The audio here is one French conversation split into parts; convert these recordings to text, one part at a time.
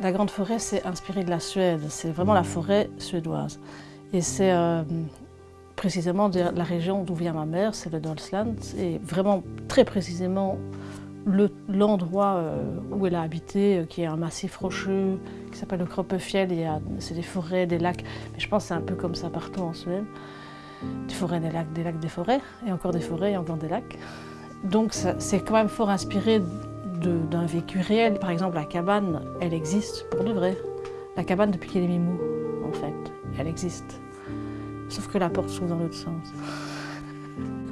La Grande Forêt, c'est inspiré de la Suède. C'est vraiment la forêt suédoise. Et c'est euh, précisément de la région d'où vient ma mère, c'est le Dalsland. Et vraiment, très précisément, l'endroit euh, où elle a habité, euh, qui est un massif rocheux, qui s'appelle le Kroppefjell. C'est des forêts, des lacs. Mais je pense que c'est un peu comme ça partout en Suède. Des forêts, des lacs, des lacs, des forêts. Et encore des forêts et encore des lacs. Donc c'est quand même fort inspiré d'un vécu réel. Par exemple, la cabane, elle existe pour de vrai. La cabane depuis qu'elle est mimou, en fait, elle existe. Sauf que la porte s'ouvre dans l'autre sens.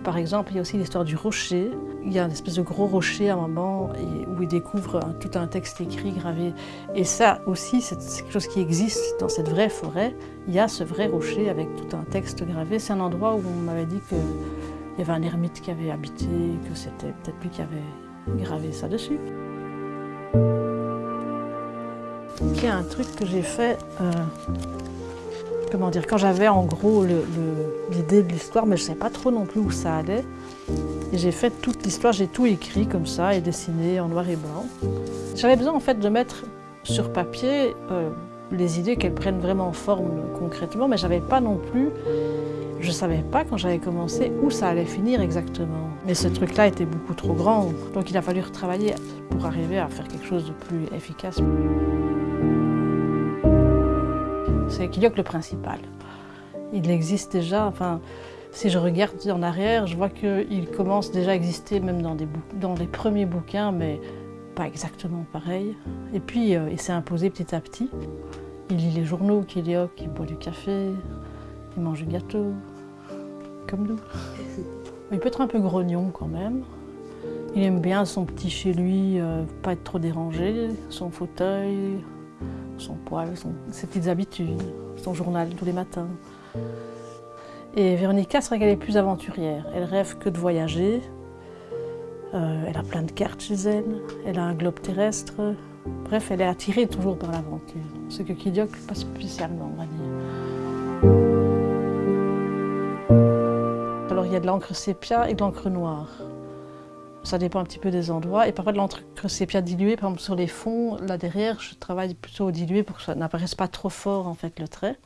Par exemple, il y a aussi l'histoire du rocher. Il y a une espèce de gros rocher à un moment où il découvre tout un texte écrit, gravé. Et ça aussi, c'est quelque chose qui existe dans cette vraie forêt. Il y a ce vrai rocher avec tout un texte gravé. C'est un endroit où on m'avait dit qu'il y avait un ermite qui avait habité, que c'était peut-être lui qui avait graver ça dessus. Il y a un truc que j'ai fait, euh, comment dire, quand j'avais en gros l'idée de l'histoire, mais je ne savais pas trop non plus où ça allait. Et j'ai fait toute l'histoire, j'ai tout écrit comme ça et dessiné en noir et blanc. J'avais besoin en fait de mettre sur papier euh, les idées qu'elles prennent vraiment forme concrètement, mais j'avais pas non plus je savais pas quand j'avais commencé où ça allait finir exactement. Mais ce truc-là était beaucoup trop grand, donc il a fallu retravailler pour arriver à faire quelque chose de plus efficace. C'est Kiliok le principal. Il existe déjà, enfin, si je regarde en arrière, je vois qu'il commence déjà à exister même dans, des dans les premiers bouquins, mais pas exactement pareil. Et puis euh, il s'est imposé petit à petit. Il lit les journaux, Kiliok, il boit du café, il mange du gâteau, comme nous. Il peut être un peu grognon quand même. Il aime bien son petit chez lui, euh, pas être trop dérangé, son fauteuil, son poêle, ses petites habitudes, son journal tous les matins. Et Véronica, c'est vrai qu'elle est plus aventurière. Elle rêve que de voyager. Euh, elle a plein de cartes chez elle. Elle a un globe terrestre. Bref, elle est attirée toujours par l'aventure. Ce que Kidiok, pas spécialement, on va dire. il y a de l'encre sépia et de l'encre noire. Ça dépend un petit peu des endroits. Et parfois de l'encre sépia diluée, par exemple sur les fonds, là derrière, je travaille plutôt au dilué pour que ça n'apparaisse pas trop fort en fait le trait.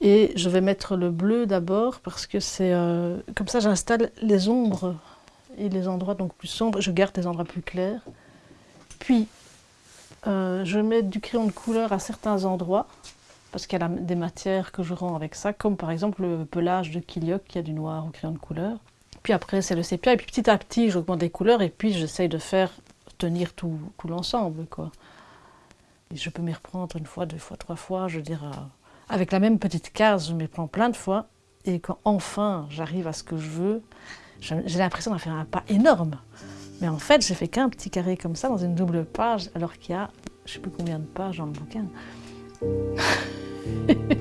Et je vais mettre le bleu d'abord parce que c'est euh, comme ça j'installe les ombres et les endroits donc plus sombres. Je garde les endroits plus clairs. Puis euh, je mets du crayon de couleur à certains endroits parce qu'il y a des matières que je rends avec ça, comme par exemple le pelage de Kiliok qui a du noir au crayon de couleur. Puis après c'est le sépia, et puis petit à petit j'augmente les couleurs et puis j'essaye de faire tenir tout, l'ensemble. quoi. je peux m'y reprendre une fois, deux fois, trois fois, je veux dire, euh, avec la même petite case, je m'y prends plein de fois, et quand enfin j'arrive à ce que je veux, j'ai l'impression d'avoir fait un pas énorme. Mais en fait, j'ai fait qu'un petit carré comme ça dans une double page, alors qu'il y a je ne sais plus combien de pages dans le bouquin.